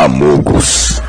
Amogos